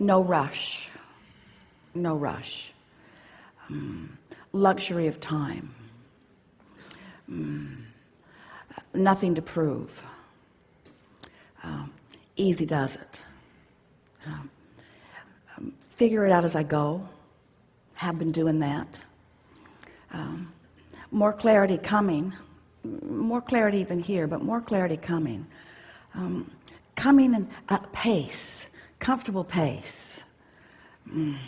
no rush. No rush. Um, luxury of time. Um, nothing to prove. Um, easy does it. Um, um, figure it out as I go. Have been doing that. Um, more clarity coming. More clarity even here but more clarity coming. Coming in a pace comfortable pace. Mm.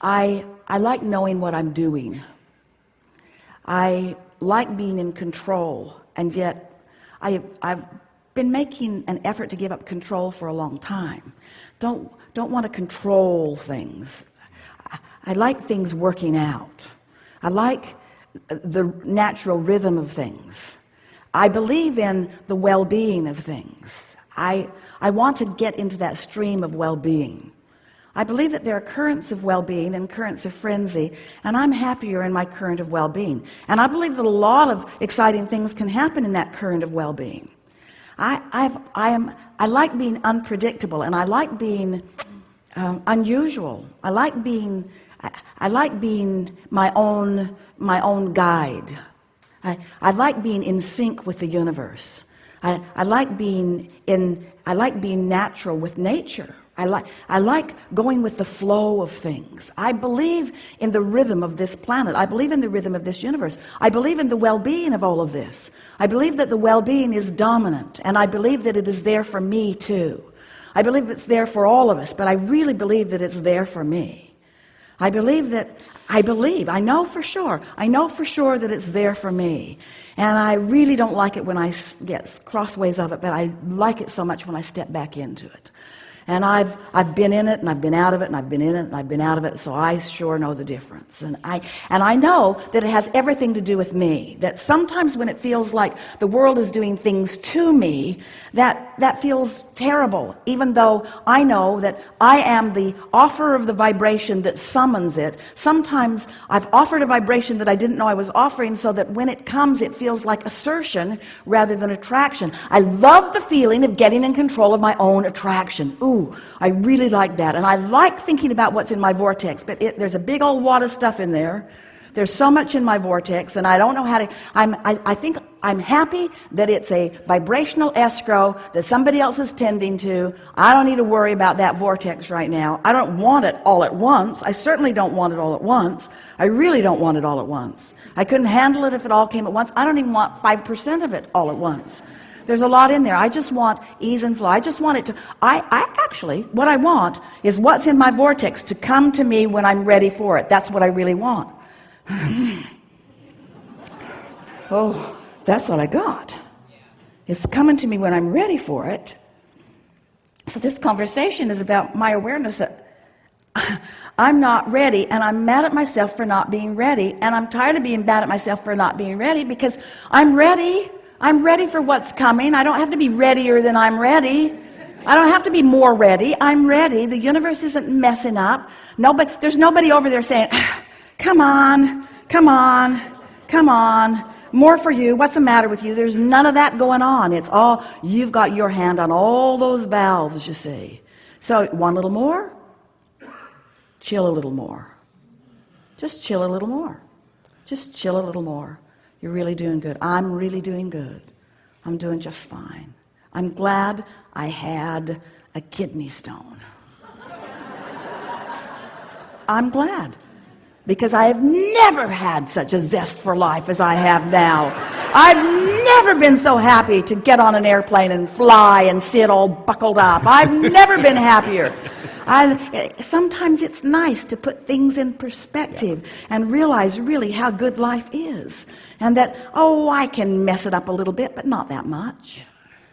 I I like knowing what I'm doing. I like being in control and yet I I've been making an effort to give up control for a long time. Don't don't want to control things. I, I like things working out. I like the natural rhythm of things. I believe in the well-being of things I I want to get into that stream of well-being. I believe that there are currents of well-being and currents of frenzy and I'm happier in my current of well-being. And I believe that a lot of exciting things can happen in that current of well-being. I I've, I am I like being unpredictable and I like being um, unusual. I like being I, I like being my own my own guide. I, I like being in sync with the universe I, I like being in I like being natural with nature. I like I like going with the flow of things. I believe in the rhythm of this planet. I believe in the rhythm of this universe. I believe in the well-being of all of this. I believe that the well-being is dominant and I believe that it is there for me too. I believe it's there for all of us but I really believe that it's there for me I believe that I believe I know for sure I know for sure that it's there for me. And I really don't like it when I get crossways of it but I like it so much when I step back into it and I've I've been in it and I've been out of it and I've been in it and I've been out of it so I sure know the difference. And I and I know that it has everything to do with me that sometimes when it feels like the world is doing things to me that that feels terrible even though I know that I am the offer of the vibration that summons it. Sometimes I've offered a vibration that I didn't know I was offering so that when it comes it feels like assertion rather than attraction. I love the feeling of getting in control of my own attraction. Ooh I really like that. And I like thinking about what's in my vortex but it, there's a big old wad of stuff in there. There's so much in my vortex and I don't know how to I'm I, I think I'm happy that it's a vibrational escrow that somebody else is tending to. I don't need to worry about that vortex right now. I don't want it all at once. I certainly don't want it all at once. I really don't want it all at once. I couldn't handle it if it all came at once. I don't even want 5% of it all at once there's a lot in there. I just want ease and flow. I just want it to I, I actually what I want is what's in my vortex to come to me when I'm ready for it. That's what I really want. Oh that's what I got. It's coming to me when I'm ready for it. So this conversation is about my awareness that I'm not ready and I'm mad at myself for not being ready and I'm tired of being mad at myself for not being ready because I'm ready I'm ready for what's coming. I don't have to be readier than I'm ready. I don't have to be more ready. I'm ready. The universe isn't messing up. Nobody there's nobody over there saying come on. Come on. Come on. More for you. What's the matter with you? There's none of that going on. It's all you've got your hand on all those valves you see. So one little more. Chill a little more. Just chill a little more. Just chill a little more you're really doing good. I'm really doing good. I'm doing just fine. I'm glad I had a kidney stone. I'm glad because I have never had such a zest for life as I have now. I've never been so happy to get on an airplane and fly and sit all buckled up. I've never been happier. I, sometimes it's nice to put things in perspective and realize really how good life is and that oh I can mess it up a little bit but not that much.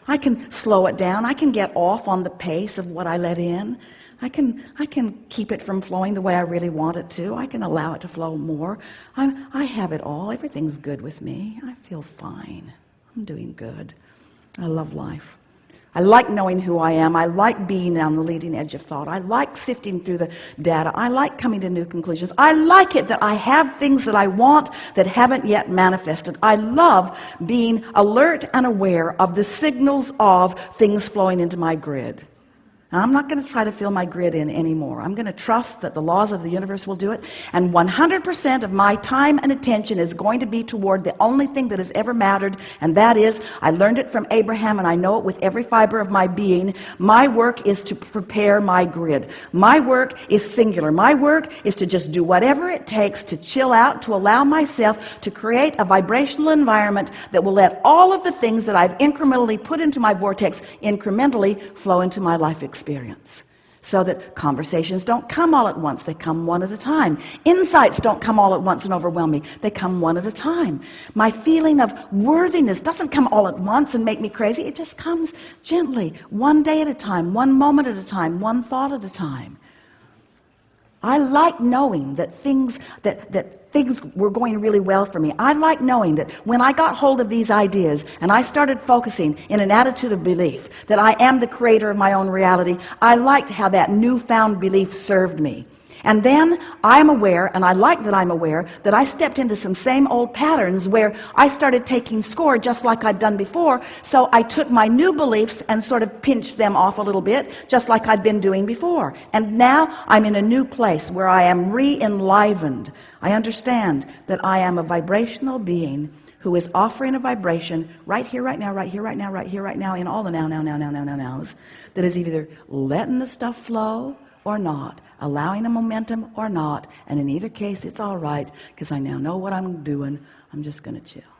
I can slow it down. I can get off on the pace of what I let in. I can I can keep it from flowing the way I really want it to. I can allow it to flow more. I'm, I have it all. Everything's good with me. I feel fine. I'm doing good. I love life I like knowing who I am. I like being on the leading edge of thought. I like sifting through the data. I like coming to new conclusions. I like it that I have things that I want that haven't yet manifested. I love being alert and aware of the signals of things flowing into my grid. I'm not going to try to fill my grid in anymore. I'm going to trust that the laws of the universe will do it. And 100% of my time and attention is going to be toward the only thing that has ever mattered, and that is, I learned it from Abraham, and I know it with every fiber of my being. My work is to prepare my grid. My work is singular. My work is to just do whatever it takes to chill out, to allow myself to create a vibrational environment that will let all of the things that I've incrementally put into my vortex incrementally flow into my life experience so that conversations don't come all at once. They come one at a time. Insights don't come all at once and overwhelm me. They come one at a time. My feeling of worthiness doesn't come all at once and make me crazy. It just comes gently one day at a time one moment at a time one thought at a time I like knowing that things that that things were going really well for me. I like knowing that when I got hold of these ideas and I started focusing in an attitude of belief that I am the creator of my own reality, I liked how that newfound belief served me. And then I'm aware, and I like that I'm aware, that I stepped into some same old patterns where I started taking score just like I'd done before. So I took my new beliefs and sort of pinched them off a little bit, just like I'd been doing before. And now I'm in a new place where I am re-enlivened. I understand that I am a vibrational being who is offering a vibration right here, right now, right here, right now, right here, right now, in all the now, now, now, now, now, now, nows, that is either letting the stuff flow or not, allowing a momentum or not, and in either case, it's all right because I now know what I'm doing. I'm just going to chill.